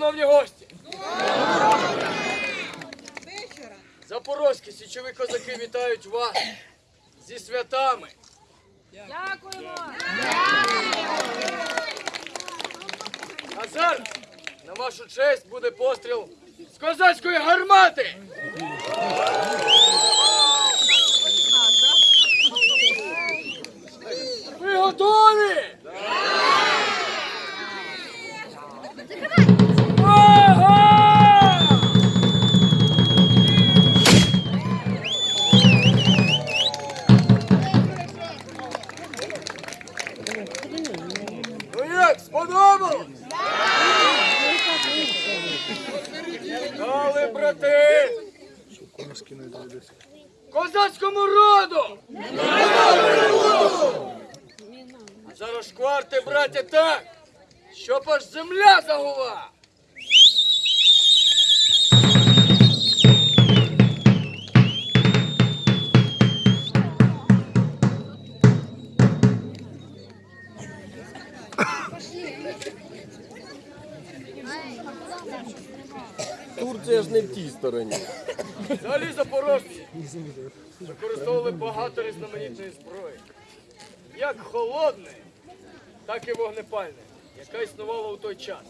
Шановні гості! Запорозькі січові козаки вітають вас зі святами. Дякуємо. А зараз на вашу честь буде постріл з козацької гармати. Ви готові? Сподобалось? Дали, брати! Козацькому роду! Зарошкварте, браття, так, щоб аж земля загула! Турція ж не в тій стороні. Взагалі запорожці використовували багато різноманітної зброї. Як холодної, так і вогнепальної, яка існувала у той час.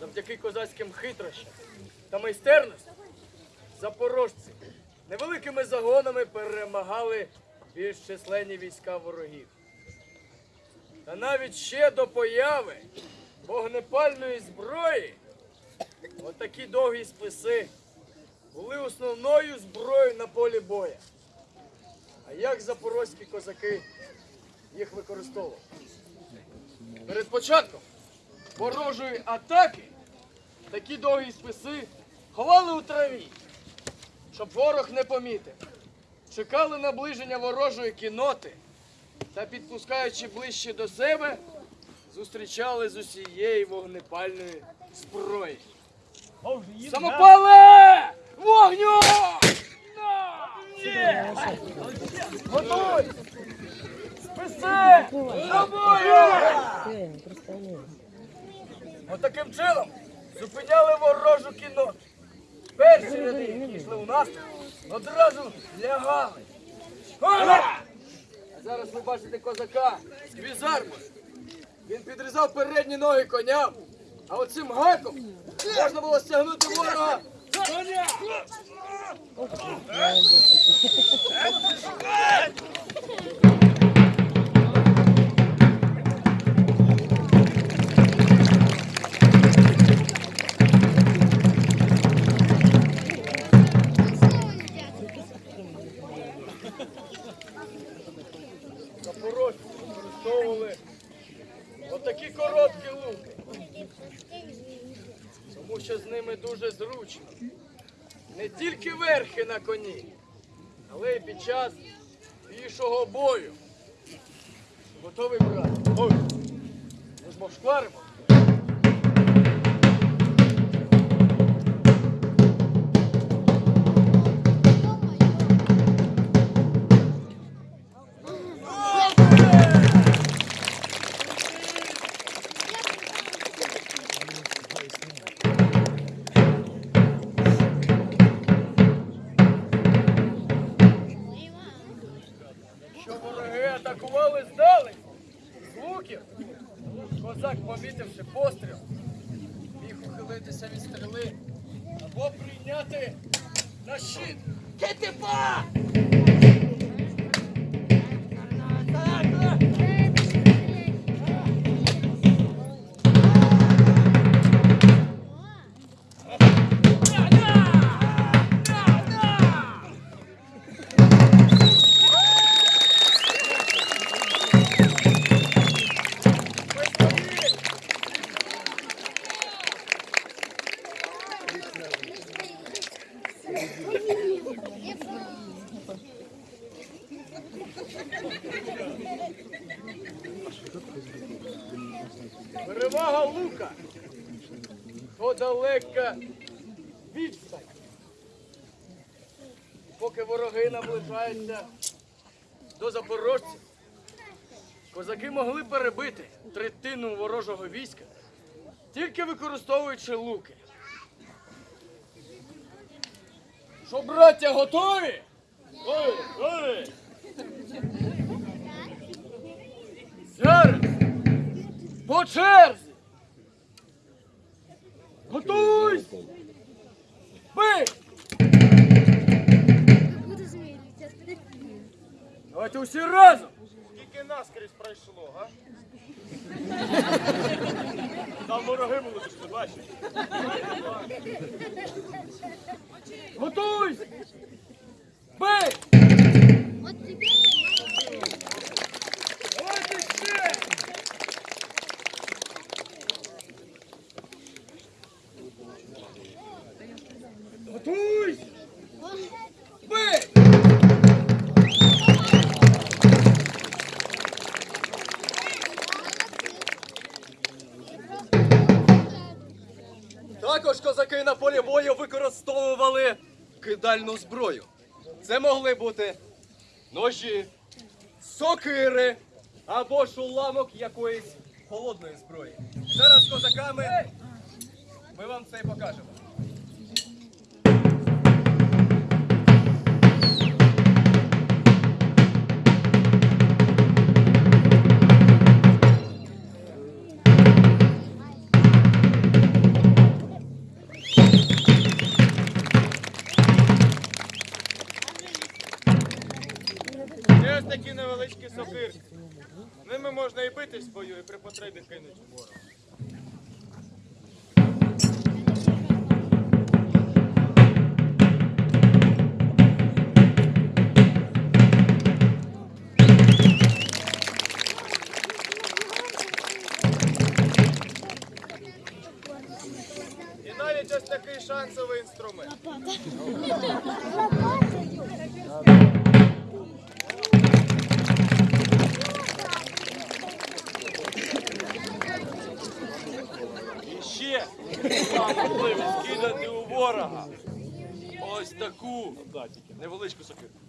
Завдяки козацьким хитрощам та майстерності запорожці невеликими загонами перемагали більш численні війська ворогів. Та навіть ще до появи вогнепальної зброї Отакі довгі списи були основною зброєю на полі боя. А як запорозькі козаки їх використовували? Перед початком ворожої атаки такі довгі списи ховали у траві, щоб ворог не помітив. Чекали наближення ворожої кіноти та, підпускаючи ближче до себе, зустрічали з усієї вогнепальної зброї. Самопале! Вогню! Готуй! Списи! За! Отаким чином зупиняли ворожу кінноту. Перші ряди, які йшли у наступ, одразу лягали. Ага! А зараз ви бачите козака з. Він підрізав передні ноги коням, а от цим гаком можна було стягнути ворога. Коня! Зручно. Не тільки верхи на коні, але й під час пішого бою. Готовий брат? Ой, ми ж мов Помітивши постріл, міг ухилитися від стріли або прийняти на щит. Китипа! Вороги наближаються до запорожців, козаки могли перебити третину ворожого війська тільки використовуючи луки. Що, браття, готові? Ой, ой! Зараз по черзі. Готуйсь! Бий! Давайте усі разом! Скільки наскрізь пройшло, га? Там вороги були, ти бачиш. Готуйся! Бей! От тебе Давайте ще! На використовували кидальну зброю. Це могли бути ножі, сокири або ж уламок якоїсь холодної зброї. Зараз козаками ми вам це і покажемо. І при потребі кинуть ворога. І навіть такий шансовий інструмент ще вам можливість кидати у ворога. Ось таку невеличку сокирку.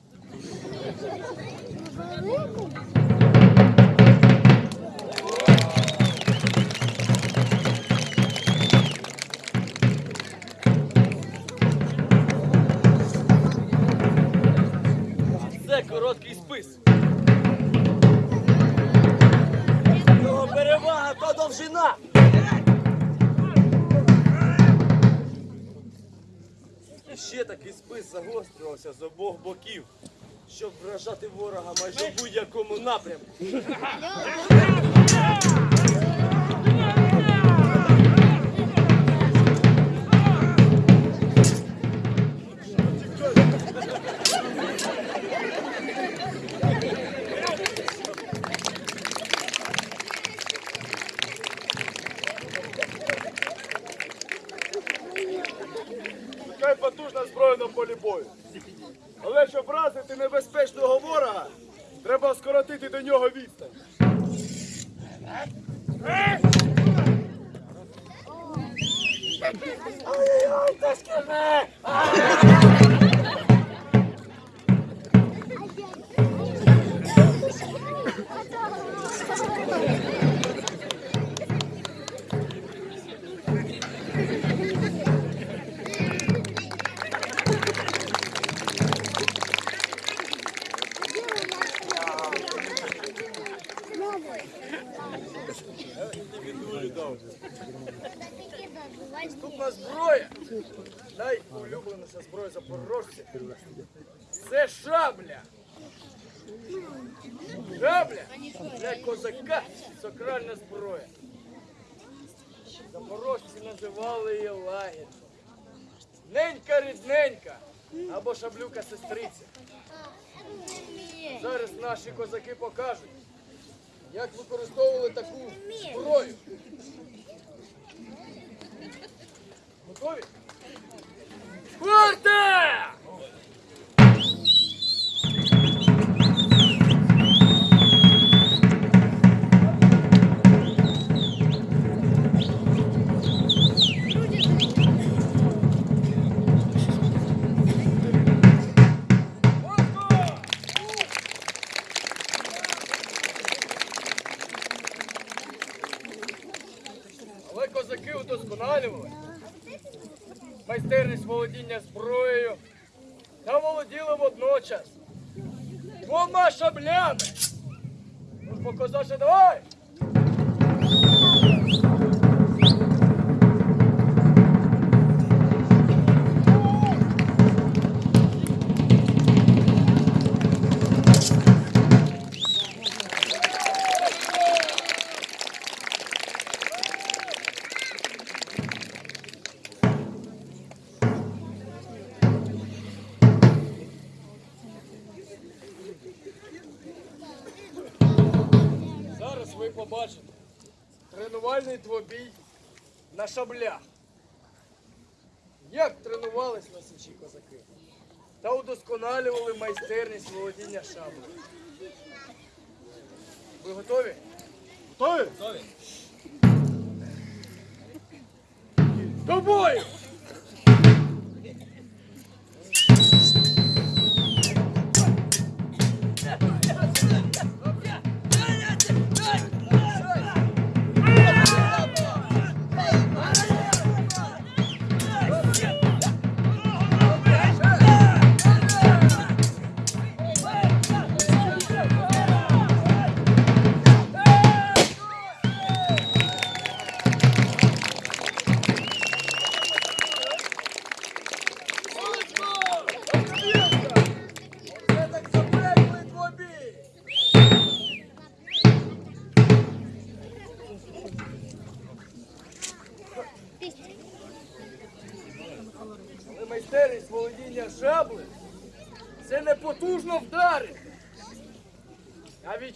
Загострювався з обох боків, щоб вражати ворога майже в будь-якому напрямку. Наступна зброя. Найулюбленіша зброя запорожців. Це шабля. Шабля для козака сакральна зброя. Запорожці називали її лагідно. Ненька рідненька або шаблюка сестриця. Зараз наші козаки покажуть, як використовували таку зброю. Готові? Спорте! Майстерність володіння зброєю та володіли водночас двома шаблями. Козаче, давай! Шаблях. Як тренувались на січі козаки та удосконалювали майстерність володіння шаблею. Ви готові? Готові? До бою!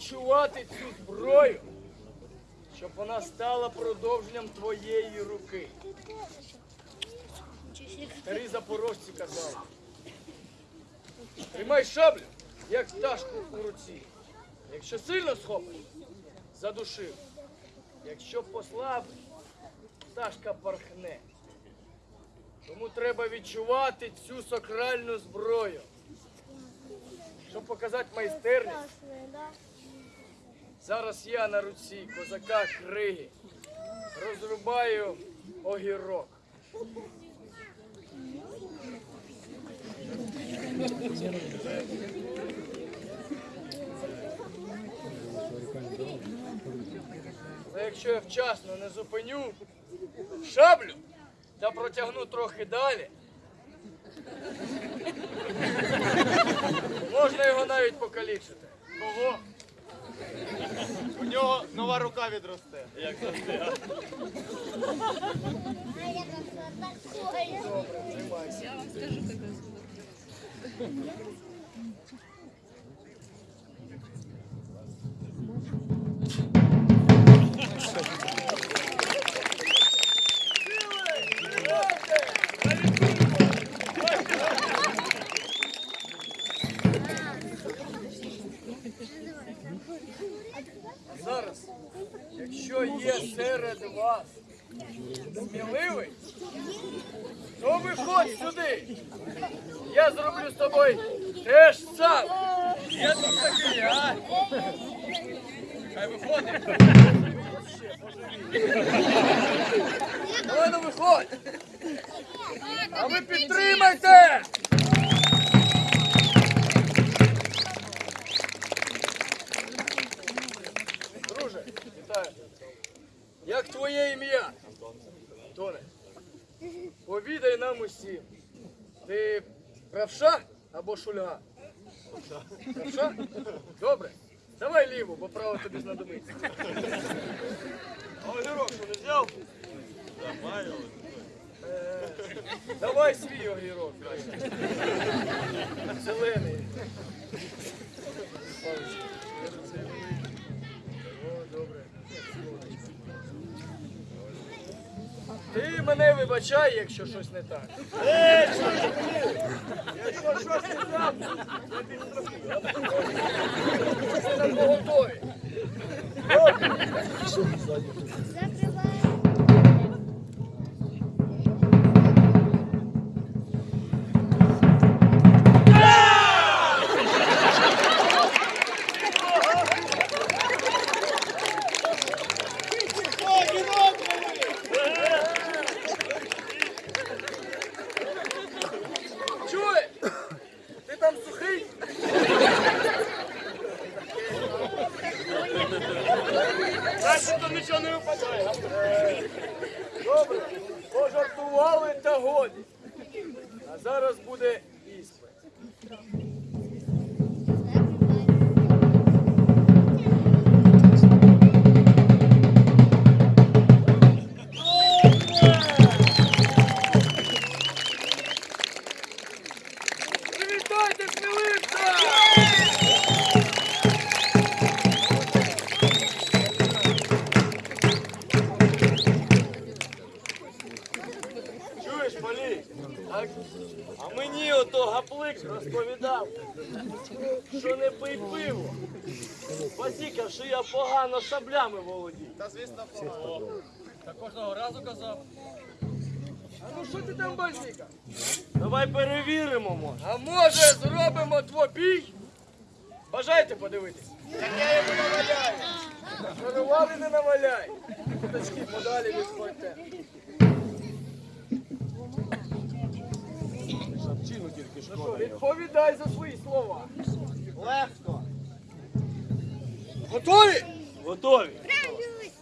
Відчувати цю зброю, щоб вона стала продовженням твоєї руки. Старі запорожці казали. Тримай шаблю, як пташку у руці. Якщо сильно схопиш, задушив. Якщо послабиш, пташка порхне. Тому треба відчувати цю сакральну зброю. Щоб показати майстерність, зараз я на руці козака криги розрубаю огірок. Але якщо я вчасно не зупиню шаблю та протягну трохи далі, можна його навіть покалічити. Кого? У нього нова рука відросте. Добре, тримайся. А огірок що не взяв? Е, Давай свій огірок. Зелений. Ти мене вибачай, якщо щось не так. Якщо щось не так, я підстрахую. На поготові. Бачите, Добре, пожартували та годі. А зараз буде погано шаблями володію. Та звісно, погано. Та кожного разу казав. А ну що ти там базіка? Давай перевіримо, може. А може зробимо двобій? Бажаєте подивитись? Так я йому наваляю. Шарували не наваляй. Куточки подалі відходьте. Шапчину тільки Ну що, відповідай за свої слова. Легко. Готові? Готові.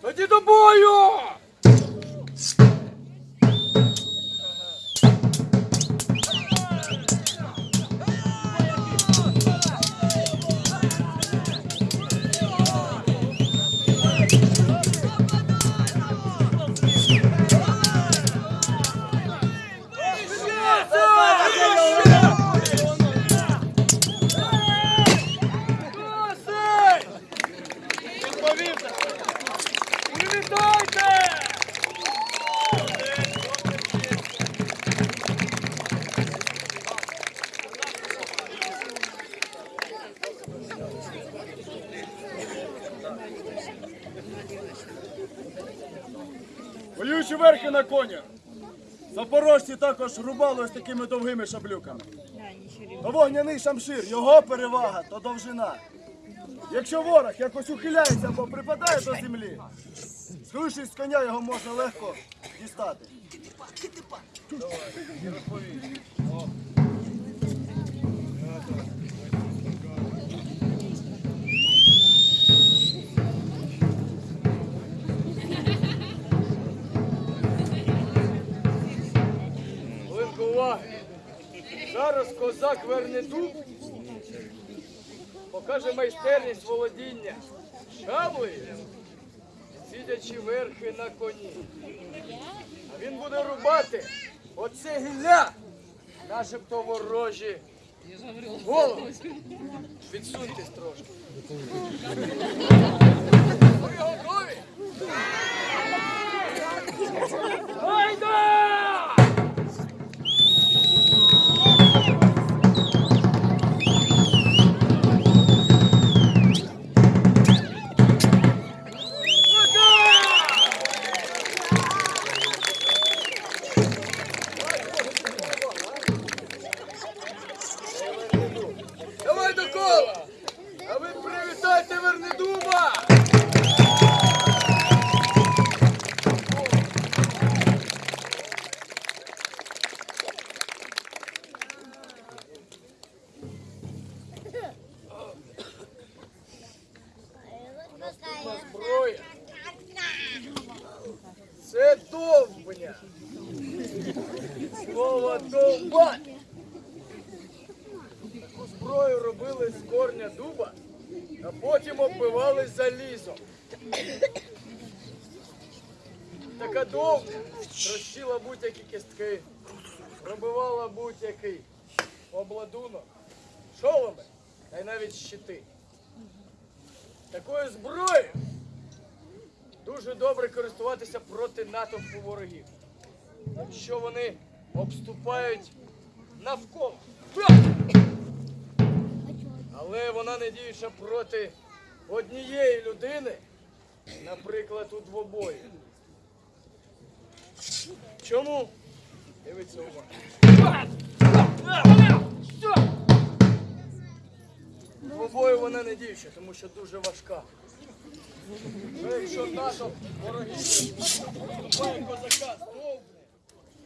Тоді до бою! Також рубали ось такими довгими шаблюками. То вогняний шамшир, його перевага, то довжина. Якщо ворог якось ухиляється або припадає до землі, скрушись з коня, його можна легко дістати. Хвилинку уваги. Зараз козак верне дуб, покаже майстерність володіння шаблею, сидячи верхи на коні. А він буде рубати оце гілля, начебто ворожі голови. Підсуньтесь трошки. Ви готові? Гайда! Давай навіть щити. Такою зброєю дуже добре користуватися проти натовпу ворогів, якщо вони обступають навколо. Але вона не діюча проти однієї людини, наприклад, у двобої. Чому? Дивіться уважно. Двобою вона не дівча, тому що дуже важка. Ну, якщо НАТО ворогів вступає козака, стовпне.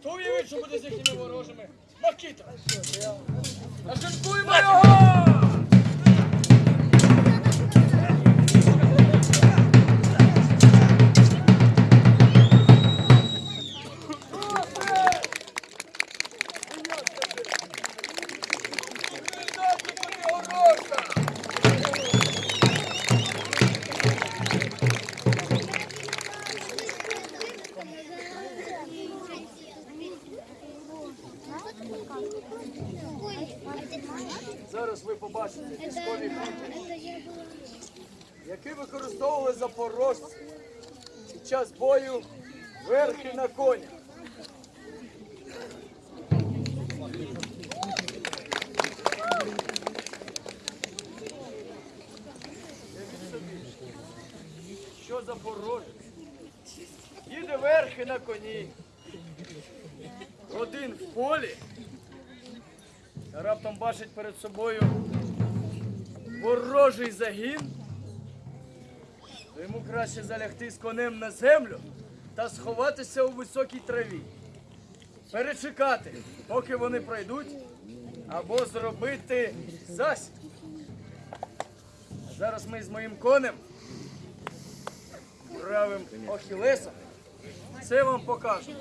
то уявіть, що буде з їхніми ворожими Макіта! Нашинкуємо його! Час бою верхи на конях. Що запорожець? Їде верхи на коні. Один в полі. Раптом бачить перед собою ворожий загін. То йому краще залягти з конем на землю та сховатися у високій траві. Перечекати, поки вони пройдуть, або зробити засідку. А зараз ми з моїм конем, правим Охілесом, це вам покажемо.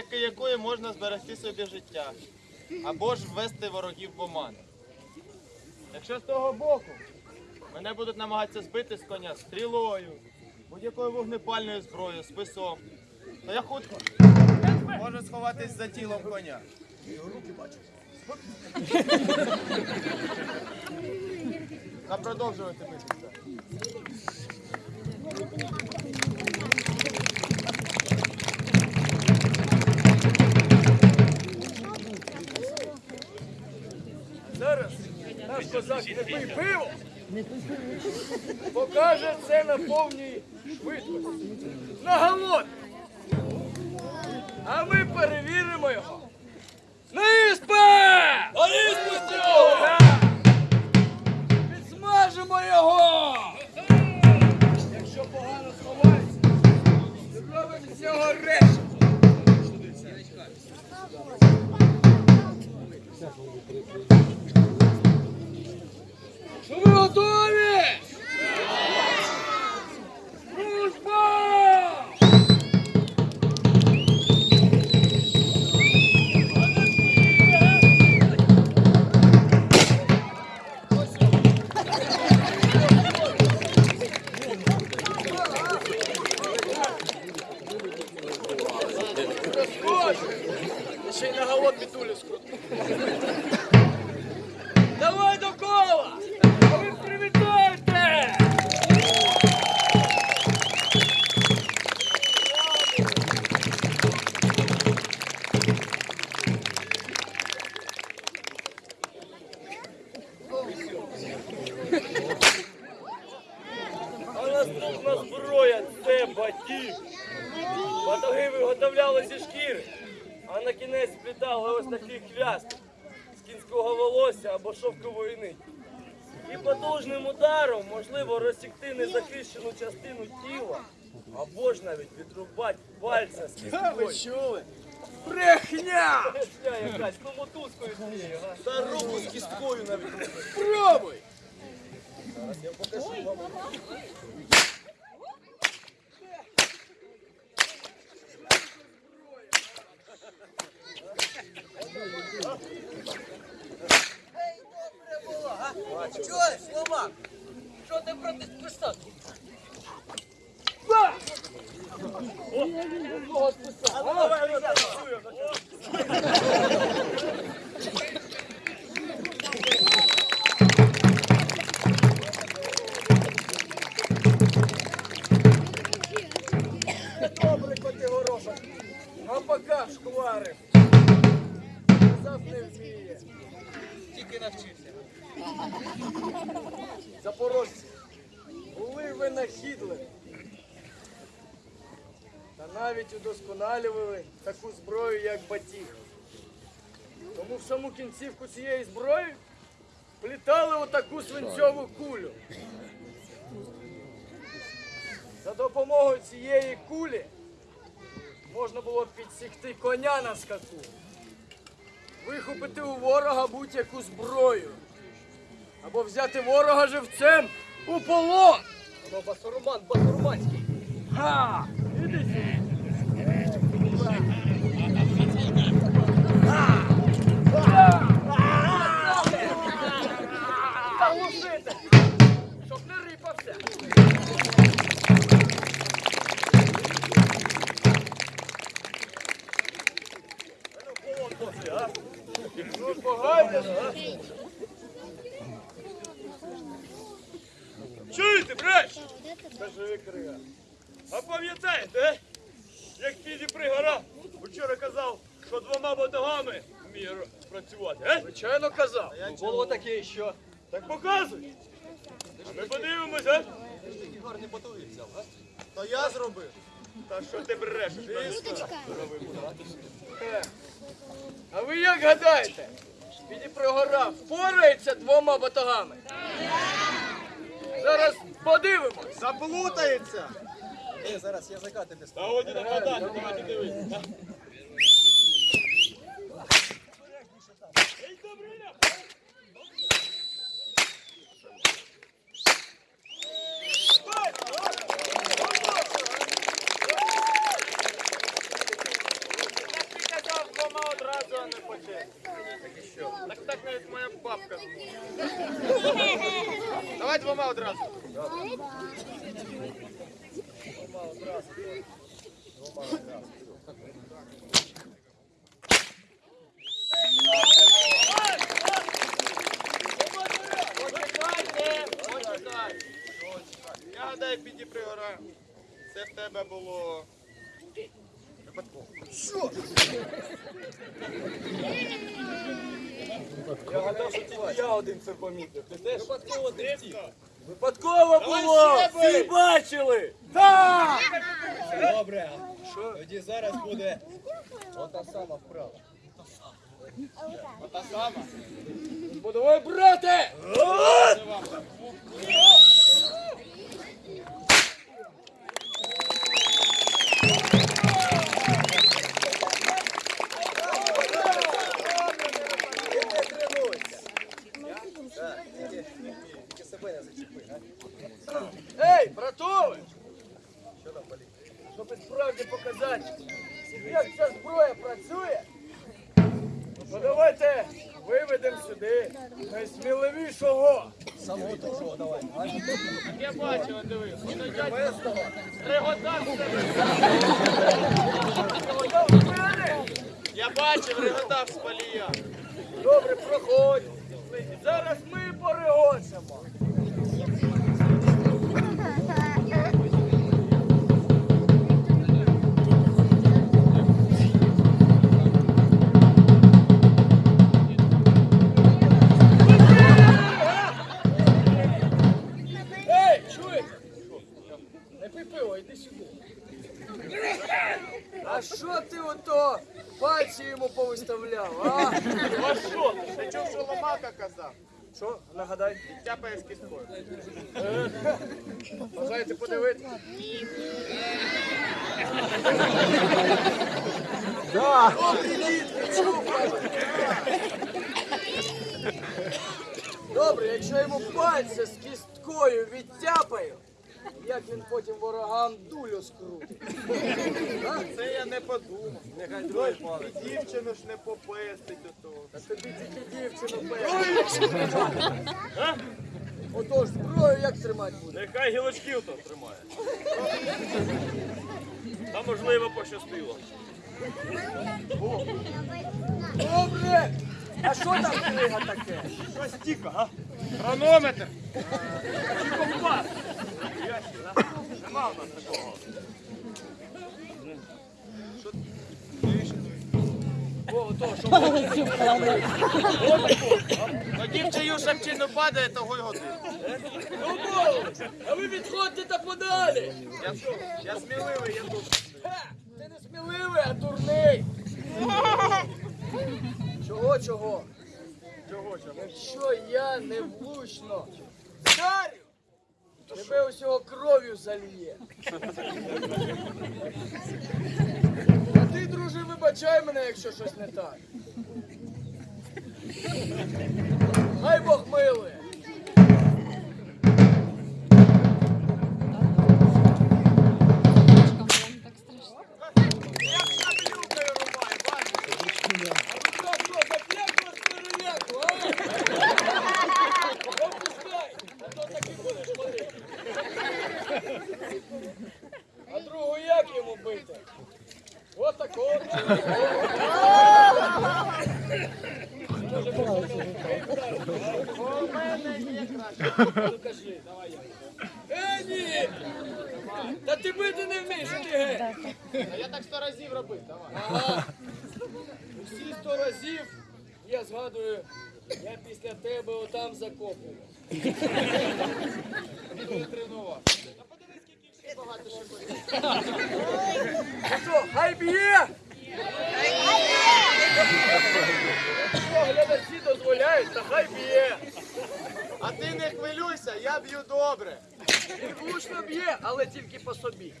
Завдяки якої можна зберегти собі життя або ж ввести ворогів в оману. Якщо з того боку мене будуть намагатися збити з коня стрілою, будь-якою вогнепальною зброєю, списом, то я хутко можу сховатись за тілом коня. Та продовжувати битися. Козак не пий пиво, покаже це на повній швидкості. На голод! А ми перевіримо його. На іспит! Підсмажимо його! Якщо погано сховається, зробимо з цього решт. Ну ви готові? Або ж навіть відрубати пальця з чули? Брехня! Брехня якась, ну мотузкою цією, га? Та руку з кісткою навіть. Пробуй! Чого, Словак? Що ти проти списати? Добре Та таку зброю, як батіг. Тому в саму кінцівку цієї зброї плітали отаку свинцьову кулю. За допомогою цієї кулі можна було підсікти коня на скаку, вихопити у ворога будь-яку зброю, або взяти ворога живцем у полон. Басурман, басурманський. Ха! Іди Чуєте, бреш? А пам'ятаєте, е? як Піді Пригора вчора казав, що двома батогами вміє працювати, е? Звичайно казав. Було таке, що Так показуй. А ми подивимось, е? такі гарні батоги взяв, а? То я зробив. Та що ти брешеш? Е, А ви як гадаєте? Підіпрогора впорається двома батогами? Зараз подивимось. Заплутається. Ей, зараз язика тобі Та годі нападати, давайте дивитися. Ей, казав двома одразу, а не по черзі. Так так навіть моя бабка. Давай двома одразу. Почекайте, почекайте. Я гадаю, піді пригора. Це в тебе було. Я гадав, що тільки я один це помітив. Ти теж? Випадково третій. Випадково було! Всі бачили! Так! Добре. Тоді зараз буде ота сама вправа. Ота сама. Ой, брате! Найсміливішого. Самого того, давай. Я бачив, дивись. Воно реготав. Я бачив, реготав з палія. Добре, проходь. Зараз ми порегочемо. Йому а? А що? Ти чув, що Ломака казав? Що, нагадай? Тяпає з кісткою. Бажаєте подивитися? Добре, якщо я йому пальця з кісткою відтяпаю, як він потім ворогам дулю скрутить. Це я не подумав. Нехай другий палець. Дівчину ж не попестить до того. Та тобі тільки дівчину певно. Отож, зброю як тримати буде? Нехай гілочків то тримає. Та можливо пощастило. Добре! А що там книга таке? Щось тіка, а? Хронометр. Чи компас? Нема в нас такого. Тоді в чию шапчину падає, того й годин. Ну! А ви відходьте та подалі! Я, сміливий, я тут. Ти не сміливий, а дурний! Чого, чого? Чого чого? Якщо я не влучно вдарю, тебе усього кров'ю зальє. А ти, друже, вибачай мене, якщо щось не так. Хай Бог милує. Ну що, хай б'є! Якщо глядачі дозволяють, то хай б'є. А ти не хвилюйся, я б'ю добре. Він влучно б'є, але тільки по собі.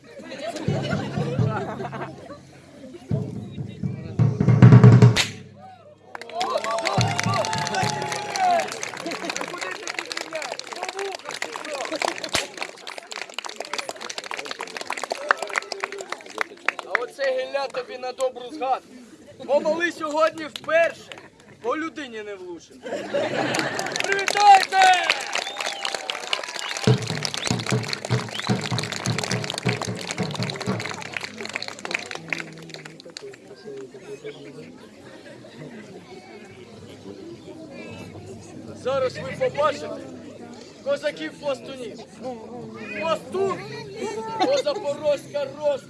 Сьогодні вперше, по людині не влучив. Привітайте! Зараз ви побачите козаків пластунів. Пластун – то запорозька розпіч. Найголовнішим